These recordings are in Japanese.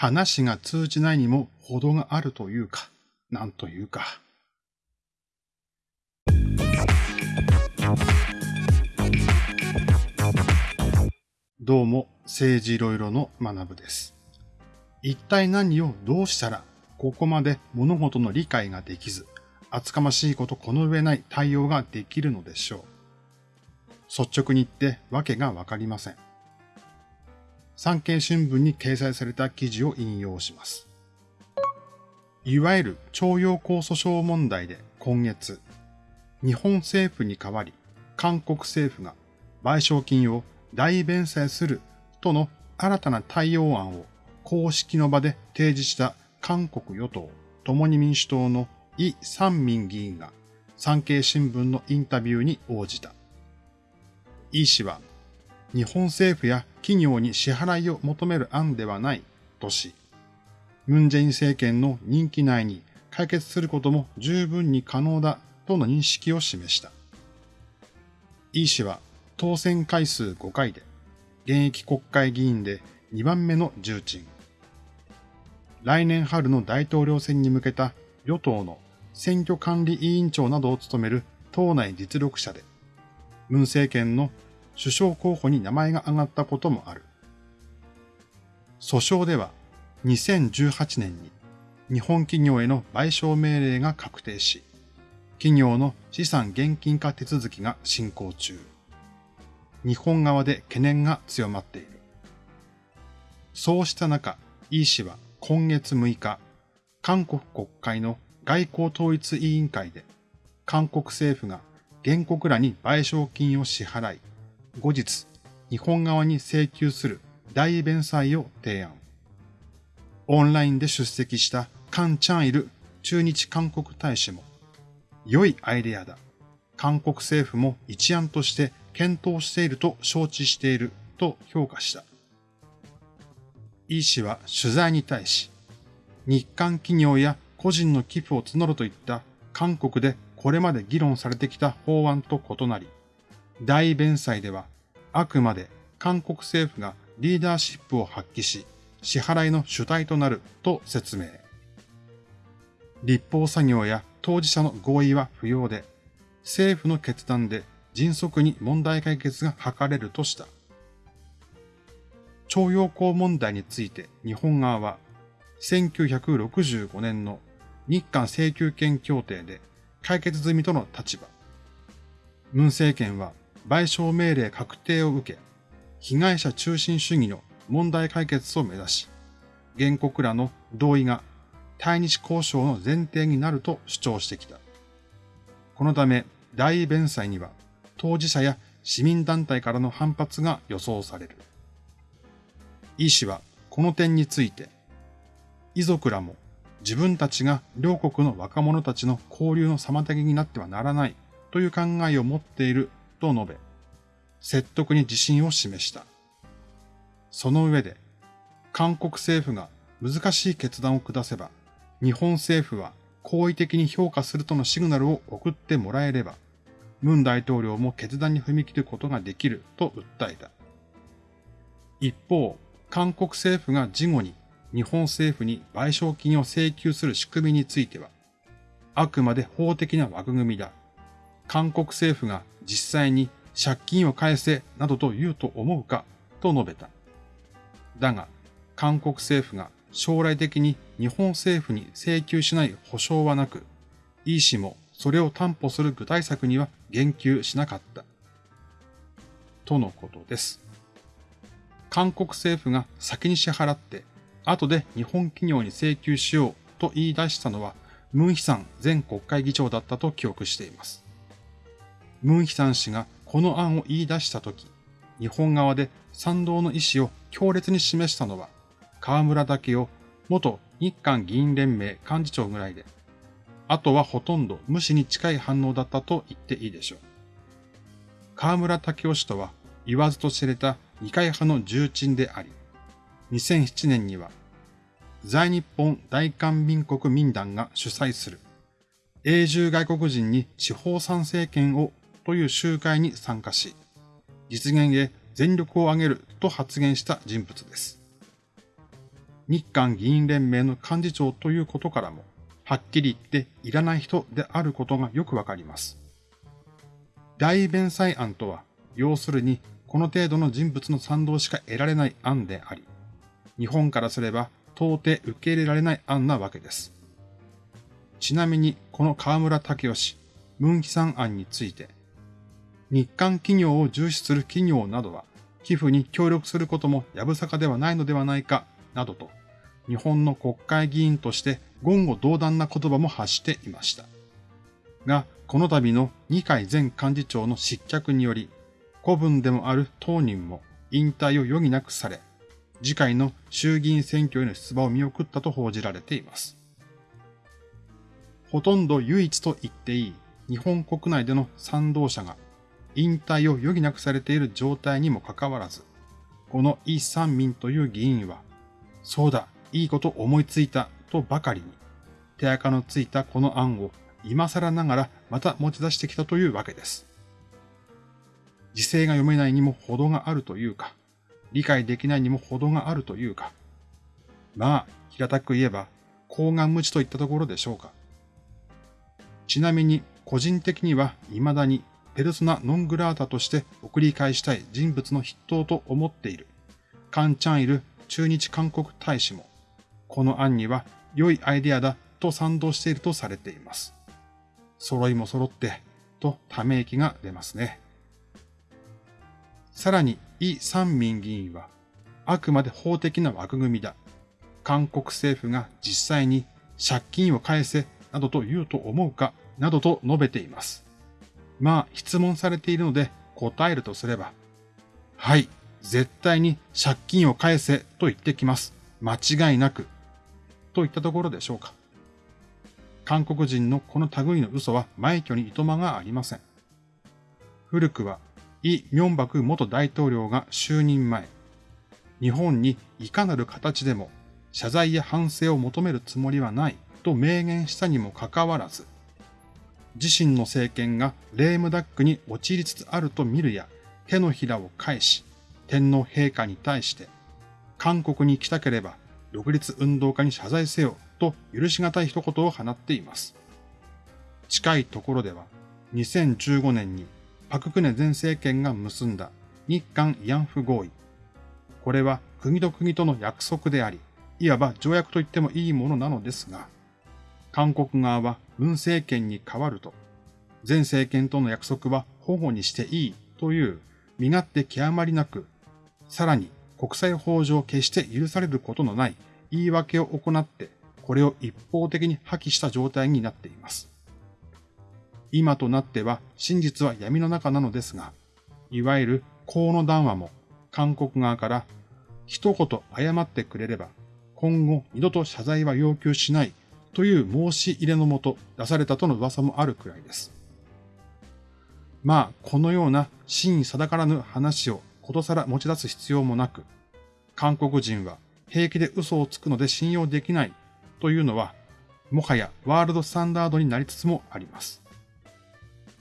話が通じないにも程があるというか、なんというか。どうも、政治いろいろの学部です。一体何をどうしたら、ここまで物事の理解ができず、厚かましいことこの上ない対応ができるのでしょう。率直に言ってわけがわかりません。産経新聞に掲載された記事を引用します。いわゆる徴用工訴訟問題で今月、日本政府に代わり韓国政府が賠償金を大弁済するとの新たな対応案を公式の場で提示した韓国与党共に民主党のイ・サンミン議員が産経新聞のインタビューに応じた。イ氏は、日本政府や企業に支払いを求める案ではないとし、ムン・ジェイン政権の任期内に解決することも十分に可能だとの認識を示した。イ氏は当選回数5回で、現役国会議員で2番目の重鎮。来年春の大統領選に向けた与党の選挙管理委員長などを務める党内実力者で、文政権の首相候補に名前が挙がったこともある。訴訟では2018年に日本企業への賠償命令が確定し、企業の資産現金化手続きが進行中。日本側で懸念が強まっている。そうした中、イ氏は今月6日、韓国国会の外交統一委員会で、韓国政府が原告らに賠償金を支払い、後日、日本側に請求する大弁済を提案。オンラインで出席したカン・チャンイル駐日韓国大使も、良いアイデアだ。韓国政府も一案として検討していると承知していると評価した。イ氏は取材に対し、日韓企業や個人の寄付を募るといった韓国でこれまで議論されてきた法案と異なり、大弁済ではあくまで韓国政府がリーダーシップを発揮し、支払いの主体となると説明。立法作業や当事者の合意は不要で、政府の決断で迅速に問題解決が図れるとした。徴用工問題について日本側は、1965年の日韓請求権協定で解決済みとの立場。文政権は賠償命令確定を受け、被害者中心主義の問題解決を目指し、原告らの同意が対日交渉の前提になると主張してきた。このため、大弁済には当事者や市民団体からの反発が予想される。イ氏はこの点について、遺族らも自分たちが両国の若者たちの交流の妨げになってはならないという考えを持っていると述べ、説得に自信を示した。その上で、韓国政府が難しい決断を下せば、日本政府は好意的に評価するとのシグナルを送ってもらえれば、ムン大統領も決断に踏み切ることができると訴えた。一方、韓国政府が事後に日本政府に賠償金を請求する仕組みについては、あくまで法的な枠組みだ。韓国政府が実際に借金を返せなどと言うと思うかと述べた。だが、韓国政府が将来的に日本政府に請求しない保証はなく、イ氏もそれを担保する具体策には言及しなかった。とのことです。韓国政府が先に支払って後で日本企業に請求しようと言い出したのは、ムンヒさん前国会議長だったと記憶しています。ムンヒさん氏がこの案を言い出したとき、日本側で賛同の意思を強烈に示したのは、河村武雄元日韓議員連盟幹事長ぐらいで、あとはほとんど無視に近い反応だったと言っていいでしょう。河村武雄氏とは言わずと知れた二階派の重鎮であり、2007年には、在日本大韓民国民団が主催する永住外国人に地方参政権をという集会に参加し、実現へ全力を挙げると発言した人物です。日韓議員連盟の幹事長ということからも、はっきり言っていらない人であることがよくわかります。大弁済案とは、要するにこの程度の人物の賛同しか得られない案であり、日本からすれば到底受け入れられない案なわけです。ちなみにこの河村武義、ムンヒさん案について、日韓企業を重視する企業などは、寄付に協力することもやぶさかではないのではないか、などと、日本の国会議員として言語道断な言葉も発していました。が、この度の二階前幹事長の失脚により、古文でもある当人も引退を余儀なくされ、次回の衆議院選挙への出馬を見送ったと報じられています。ほとんど唯一と言っていい日本国内での賛同者が引退を余儀なくされている状態にもかかわらず、このイ・サンミンという議員は、そうだ、いいこと思いついたとばかりに、手垢のついたこの案を今更ながらまた持ち出してきたというわけです。時勢が読めないにも程があるというか、理解できないにも程があるというか、まあ、平たく言えば、高顔無知といったところでしょうか。ちなみに、個人的には未だにペルソナ・ノン・グラータとして送り返したい人物の筆頭と思っている、カン・チャンイル駐日韓国大使も、この案には良いアイデアだと賛同しているとされています。揃いも揃って、とため息が出ますね。さらに、イ・サンミン議員は、あくまで法的な枠組みだ。韓国政府が実際に借金を返せなどと言うと思うかなどと述べています。まあ、質問されているので答えるとすれば、はい、絶対に借金を返せと言ってきます。間違いなく。といったところでしょうか。韓国人のこの類の嘘は枚挙にいとまがありません。古くは、イ・ミョンバク元大統領が就任前、日本にいかなる形でも謝罪や反省を求めるつもりはないと明言したにもかかわらず、自身の政権がレームダックに陥りつつあると見るや、手のひらを返し、天皇陛下に対して、韓国に来たければ、独立運動家に謝罪せよと許し難い一言を放っています。近いところでは、2015年にパククネ前政権が結んだ日韓慰安婦合意。これは国と国との約束であり、いわば条約と言ってもいいものなのですが、韓国側は文政権に変わると、前政権との約束は保護にしていいという身勝手極まりなく、さらに国際法上決して許されることのない言い訳を行って、これを一方的に破棄した状態になっています。今となっては真実は闇の中なのですが、いわゆる河野談話も韓国側から一言謝ってくれれば今後二度と謝罪は要求しないという申し入れのもと出されたとの噂もあるくらいです。まあ、このような真意定からぬ話をことさら持ち出す必要もなく、韓国人は平気で嘘をつくので信用できないというのは、もはやワールドスタンダードになりつつもあります。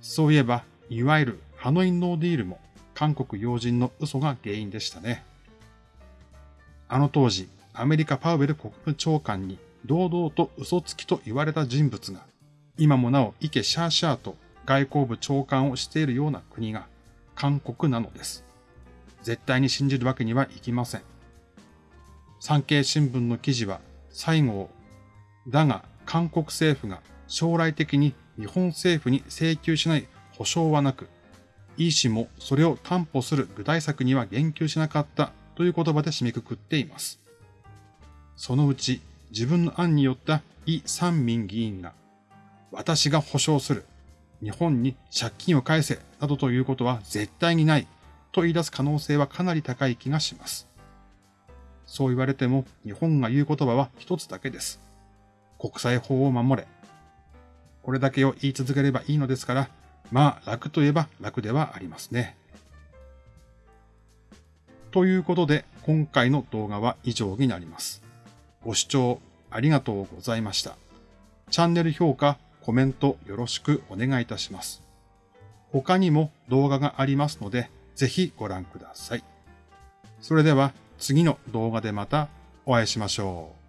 そういえば、いわゆるハノイノーディールも韓国要人の嘘が原因でしたね。あの当時、アメリカパウエル国務長官に堂々と嘘つきと言われた人物が、今もなおイケシャーシャーと外交部長官をしているような国が韓国なのです。絶対に信じるわけにはいきません。産経新聞の記事は最後を、だが韓国政府が将来的に日本政府に請求しない保証はなく、イー氏もそれを担保する具体策には言及しなかったという言葉で締めくくっています。そのうち自分の案によったイ・サンミン議員が、私が保証する、日本に借金を返せ、などということは絶対にない、と言い出す可能性はかなり高い気がします。そう言われても、日本が言う言葉は一つだけです。国際法を守れ。これだけを言い続ければいいのですから、まあ楽といえば楽ではありますね。ということで、今回の動画は以上になります。ご視聴ありがとうございました。チャンネル評価、コメントよろしくお願いいたします。他にも動画がありますので、ぜひご覧ください。それでは次の動画でまたお会いしましょう。